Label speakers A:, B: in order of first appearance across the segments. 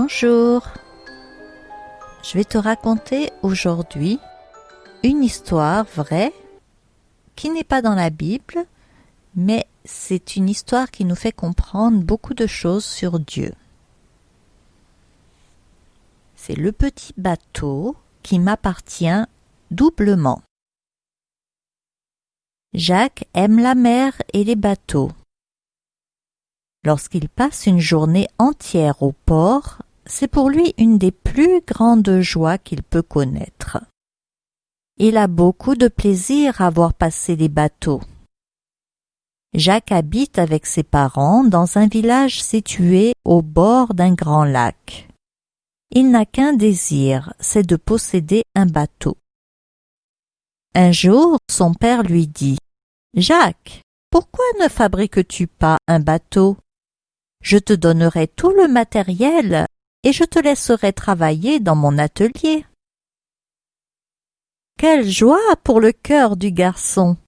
A: Bonjour. Je vais te raconter aujourd'hui une histoire vraie qui n'est pas dans la Bible, mais c'est une histoire qui nous fait comprendre beaucoup de choses sur Dieu. C'est le petit bateau qui m'appartient doublement. Jacques aime la mer et les bateaux. Lorsqu'il passe une journée entière au port, c'est pour lui une des plus grandes joies qu'il peut connaître. Il a beaucoup de plaisir à voir passer les bateaux. Jacques habite avec ses parents dans un village situé au bord d'un grand lac. Il n'a qu'un désir, c'est de posséder un bateau. Un jour, son père lui dit Jacques, pourquoi ne fabriques-tu pas un bateau? Je te donnerai tout le matériel et je te laisserai travailler dans mon atelier. Quelle joie pour le cœur du garçon.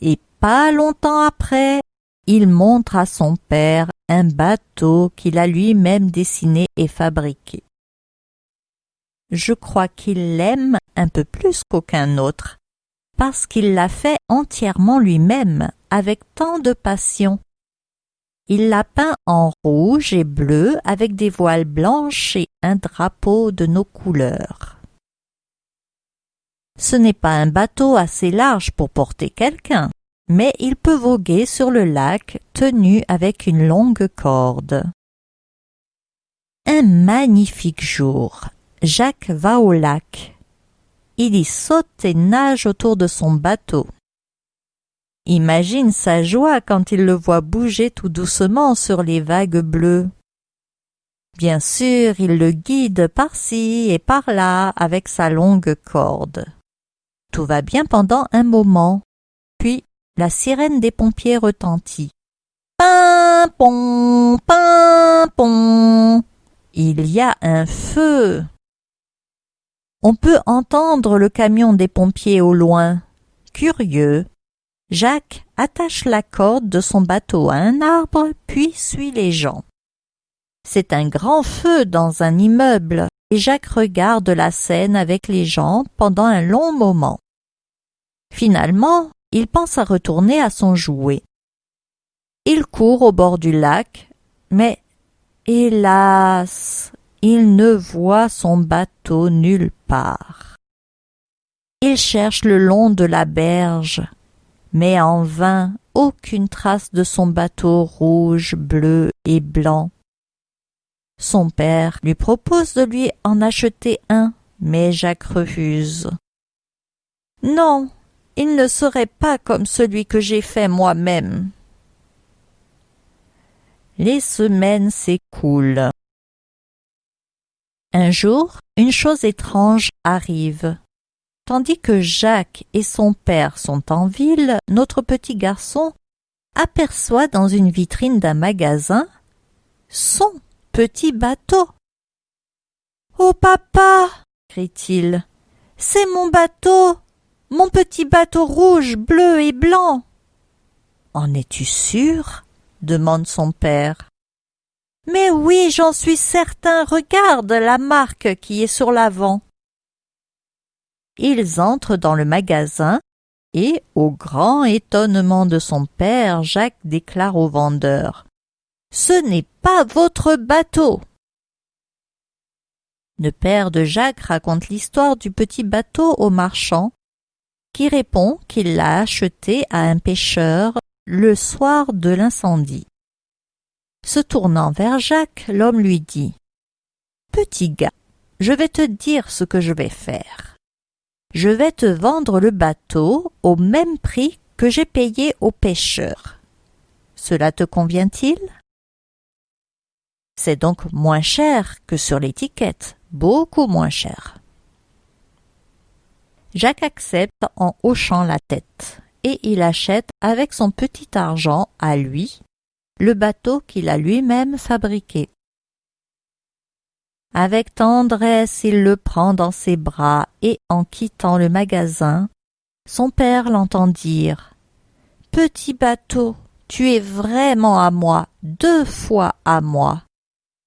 A: Et pas longtemps après, il montre à son père un bateau qu'il a lui-même dessiné et fabriqué. Je crois qu'il l'aime un peu plus qu'aucun autre, parce qu'il l'a fait entièrement lui-même, avec tant de passion. Il l'a peint en rouge et bleu avec des voiles blanches et un drapeau de nos couleurs. Ce n'est pas un bateau assez large pour porter quelqu'un, mais il peut voguer sur le lac tenu avec une longue corde. Un magnifique jour, Jacques va au lac. Il y saute et nage autour de son bateau. Imagine sa joie quand il le voit bouger tout doucement sur les vagues bleues. Bien sûr, il le guide par-ci et par-là avec sa longue corde. Tout va bien pendant un moment. Puis la sirène des pompiers retentit. Pimpon, pimpon. Il y a un feu. On peut entendre le camion des pompiers au loin. Curieux, Jacques attache la corde de son bateau à un arbre, puis suit les gens. C'est un grand feu dans un immeuble, et Jacques regarde la scène avec les gens pendant un long moment. Finalement, il pense à retourner à son jouet. Il court au bord du lac, mais hélas, il ne voit son bateau nulle part. Il cherche le long de la berge, mais en vain aucune trace de son bateau rouge, bleu et blanc. Son père lui propose de lui en acheter un, mais Jacques refuse. Non, il ne serait pas comme celui que j'ai fait moi-même. Les semaines s'écoulent. Un jour, une chose étrange arrive. Tandis que Jacques et son père sont en ville, notre petit garçon aperçoit dans une vitrine d'un magasin son petit bateau. Oh papa crie-t-il, c'est mon bateau, mon petit bateau rouge, bleu et blanc. En es-tu sûr? demande son père. Mais oui, j'en suis certain, regarde la marque qui est sur l'avant. Ils entrent dans le magasin et, au grand étonnement de son père, Jacques déclare au vendeur Ce n'est pas votre bateau. Le père de Jacques raconte l'histoire du petit bateau au marchand, qui répond qu'il l'a acheté à un pêcheur le soir de l'incendie. Se tournant vers Jacques, l'homme lui dit Petit gars, je vais te dire ce que je vais faire je vais te vendre le bateau au même prix que j'ai payé au pêcheur. Cela te convient-il? C'est donc moins cher que sur l'étiquette, beaucoup moins cher. Jacques accepte en hochant la tête, et il achète avec son petit argent à lui le bateau qu'il a lui-même fabriqué. Avec tendresse il le prend dans ses bras et en quittant le magasin, son père l'entend dire Petit bateau, tu es vraiment à moi, deux fois à moi.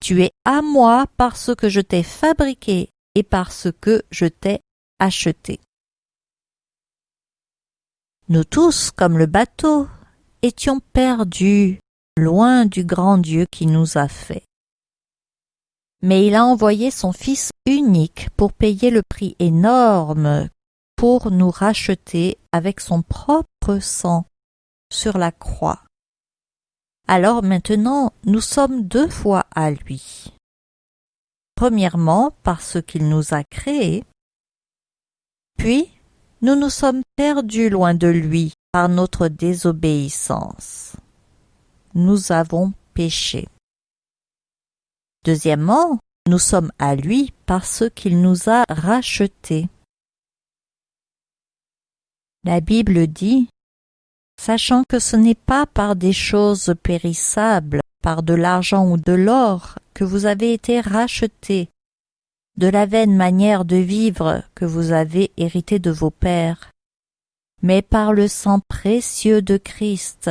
A: Tu es à moi parce que je t'ai fabriqué et parce que je t'ai acheté. Nous tous, comme le bateau, étions perdus, loin du grand Dieu qui nous a fait. Mais il a envoyé son Fils unique pour payer le prix énorme pour nous racheter avec son propre sang sur la croix. Alors maintenant nous sommes deux fois à lui. Premièrement parce qu'il nous a créés, puis nous nous sommes perdus loin de lui par notre désobéissance. Nous avons péché. Deuxièmement, nous sommes à lui parce qu'il nous a rachetés. La Bible dit Sachant que ce n'est pas par des choses périssables, par de l'argent ou de l'or, que vous avez été rachetés, de la vaine manière de vivre que vous avez hérité de vos pères, mais par le sang précieux de Christ.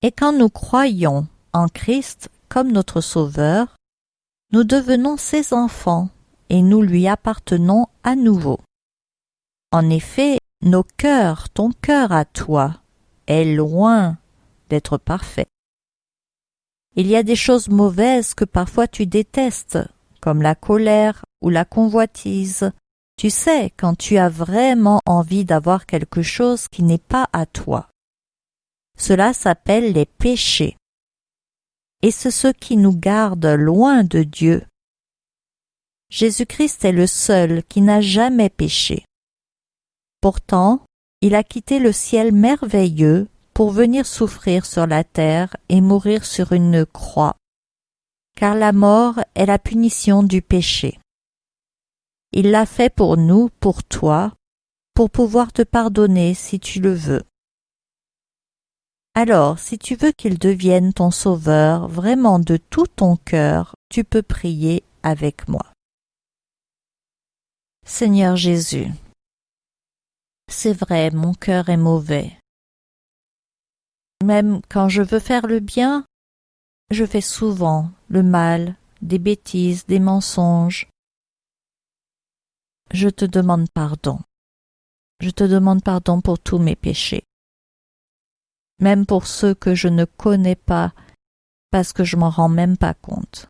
A: Et quand nous croyons en Christ comme notre Sauveur, nous devenons ses enfants et nous lui appartenons à nouveau. En effet, nos cœurs, ton cœur à toi, est loin d'être parfait. Il y a des choses mauvaises que parfois tu détestes, comme la colère ou la convoitise. Tu sais quand tu as vraiment envie d'avoir quelque chose qui n'est pas à toi. Cela s'appelle les péchés. Et c'est ce qui nous garde loin de Dieu. Jésus-Christ est le seul qui n'a jamais péché. Pourtant, il a quitté le ciel merveilleux pour venir souffrir sur la terre et mourir sur une croix, car la mort est la punition du péché. Il l'a fait pour nous, pour toi, pour pouvoir te pardonner si tu le veux. Alors, si tu veux qu'il devienne ton sauveur vraiment de tout ton cœur, tu peux prier avec moi. Seigneur Jésus, c'est vrai, mon cœur est mauvais. Même quand je veux faire le bien, je fais souvent le mal, des bêtises, des mensonges. Je te demande pardon. Je te demande pardon pour tous mes péchés. Même pour ceux que je ne connais pas, parce que je m'en rends même pas compte.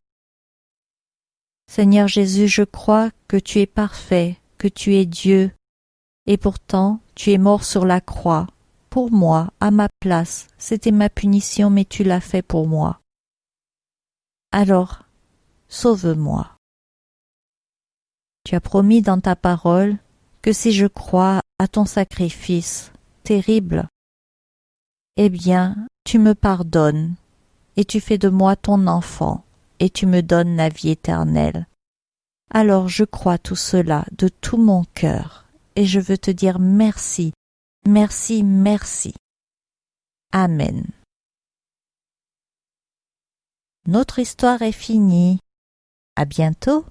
A: Seigneur Jésus, je crois que tu es parfait, que tu es Dieu, et pourtant tu es mort sur la croix, pour moi, à ma place, c'était ma punition, mais tu l'as fait pour moi. Alors, sauve-moi. Tu as promis dans ta parole que si je crois à ton sacrifice terrible, eh bien, tu me pardonnes, et tu fais de moi ton enfant, et tu me donnes la vie éternelle. Alors je crois tout cela de tout mon cœur et je veux te dire merci, merci, merci. Amen. Notre histoire est finie. À bientôt.